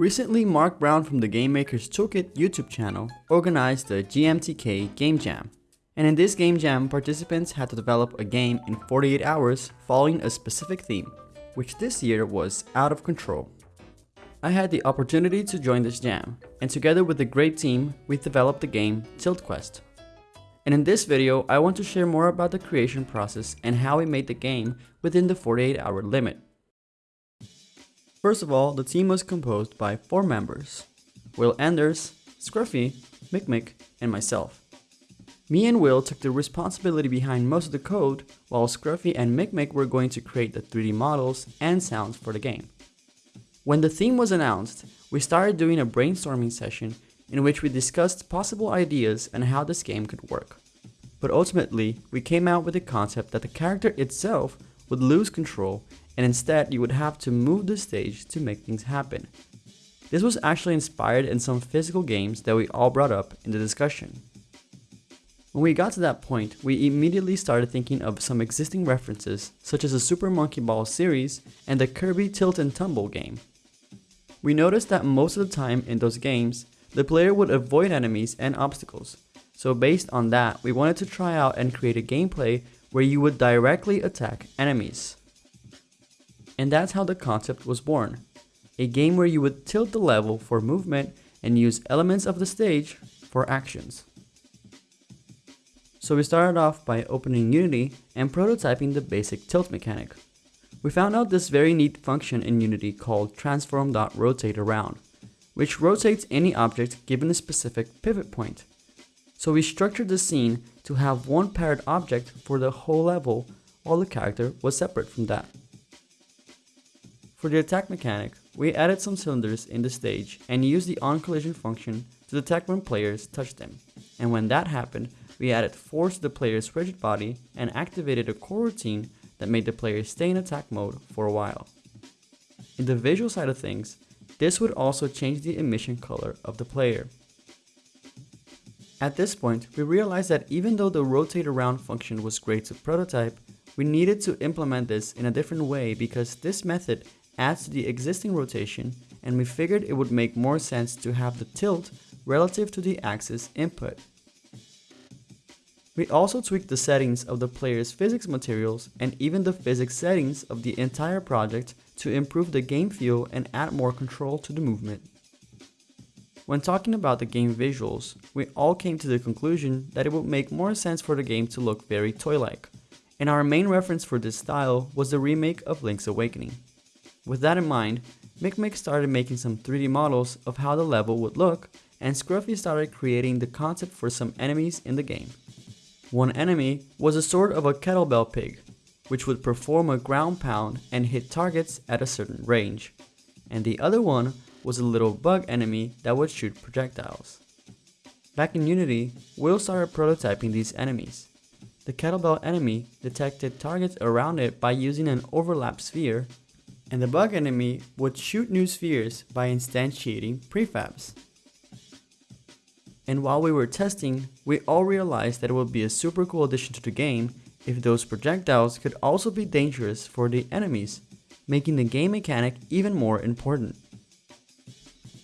Recently, Mark Brown from the Game Makers Toolkit YouTube channel organized the GMTK Game Jam. And in this Game Jam, participants had to develop a game in 48 hours following a specific theme, which this year was out of control. I had the opportunity to join this jam, and together with a great team, we developed the game Tilt Quest. And in this video, I want to share more about the creation process and how we made the game within the 48 hour limit. First of all, the team was composed by four members, Will Anders, Scruffy, Mick and myself. Me and Will took the responsibility behind most of the code, while Scruffy and Mick were going to create the 3D models and sounds for the game. When the theme was announced, we started doing a brainstorming session in which we discussed possible ideas and how this game could work. But ultimately, we came out with the concept that the character itself would lose control and instead you would have to move the stage to make things happen. This was actually inspired in some physical games that we all brought up in the discussion. When we got to that point, we immediately started thinking of some existing references such as the Super Monkey Ball series and the Kirby Tilt and Tumble game. We noticed that most of the time in those games, the player would avoid enemies and obstacles, so based on that, we wanted to try out and create a gameplay where you would directly attack enemies. And that's how the concept was born. A game where you would tilt the level for movement and use elements of the stage for actions. So we started off by opening Unity and prototyping the basic tilt mechanic. We found out this very neat function in Unity called transform.rotateAround, which rotates any object given a specific pivot point. So we structured the scene to have one parent object for the whole level while the character was separate from that. For the attack mechanic, we added some cylinders in the stage and used the onCollision function to detect when players touched them. And when that happened, we added force to the player's rigid body and activated a coroutine that made the player stay in attack mode for a while. In the visual side of things, this would also change the emission color of the player. At this point, we realized that even though the rotate around function was great to prototype, we needed to implement this in a different way because this method adds to the existing rotation and we figured it would make more sense to have the tilt relative to the axis input. We also tweaked the settings of the player's physics materials and even the physics settings of the entire project to improve the game feel and add more control to the movement. When talking about the game visuals, we all came to the conclusion that it would make more sense for the game to look very toy-like, and our main reference for this style was the remake of Link's Awakening. With that in mind, Mick started making some 3D models of how the level would look, and Scruffy started creating the concept for some enemies in the game. One enemy was a sort of a kettlebell pig, which would perform a ground pound and hit targets at a certain range. And the other one was a little bug enemy that would shoot projectiles. Back in Unity, Will started prototyping these enemies. The kettlebell enemy detected targets around it by using an overlap sphere and the bug enemy would shoot new spheres by instantiating prefabs. And while we were testing, we all realized that it would be a super cool addition to the game if those projectiles could also be dangerous for the enemies, making the game mechanic even more important.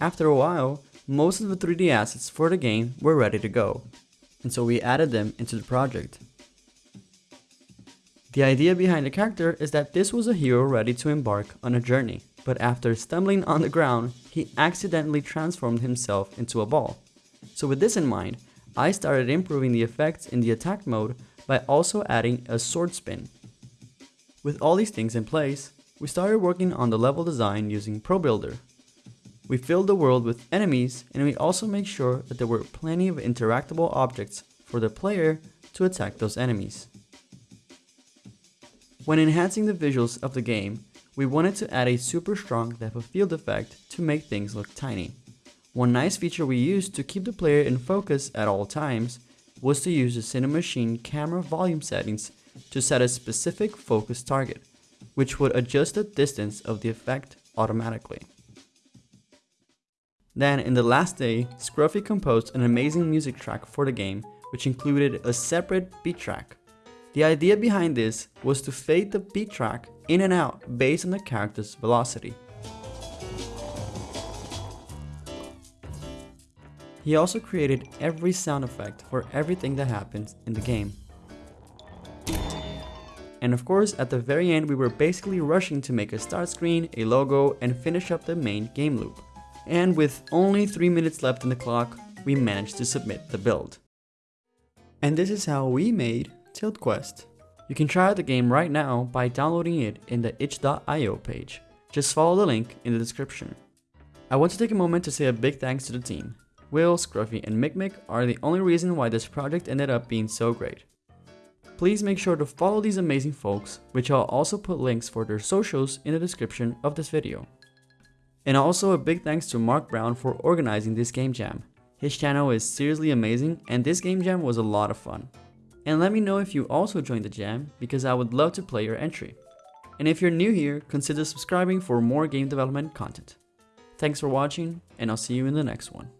After a while, most of the 3D assets for the game were ready to go, and so we added them into the project. The idea behind the character is that this was a hero ready to embark on a journey, but after stumbling on the ground, he accidentally transformed himself into a ball. So with this in mind, I started improving the effects in the attack mode by also adding a sword spin. With all these things in place, we started working on the level design using ProBuilder. We filled the world with enemies and we also made sure that there were plenty of interactable objects for the player to attack those enemies. When enhancing the visuals of the game, we wanted to add a super strong depth of field effect to make things look tiny. One nice feature we used to keep the player in focus at all times was to use the Cinemachine camera volume settings to set a specific focus target, which would adjust the distance of the effect automatically. Then, in the last day, Scruffy composed an amazing music track for the game, which included a separate beat track. The idea behind this was to fade the beat track in and out based on the character's velocity. He also created every sound effect for everything that happens in the game. And of course, at the very end, we were basically rushing to make a start screen, a logo, and finish up the main game loop. And with only 3 minutes left in the clock, we managed to submit the build. And this is how we made Tilt Quest. You can try out the game right now by downloading it in the itch.io page. Just follow the link in the description. I want to take a moment to say a big thanks to the team. Will, Scruffy, and Mikmik are the only reason why this project ended up being so great. Please make sure to follow these amazing folks, which I'll also put links for their socials in the description of this video. And also a big thanks to Mark Brown for organizing this game jam. His channel is seriously amazing and this game jam was a lot of fun. And let me know if you also joined the jam because I would love to play your entry. And if you're new here, consider subscribing for more game development content. Thanks for watching and I'll see you in the next one.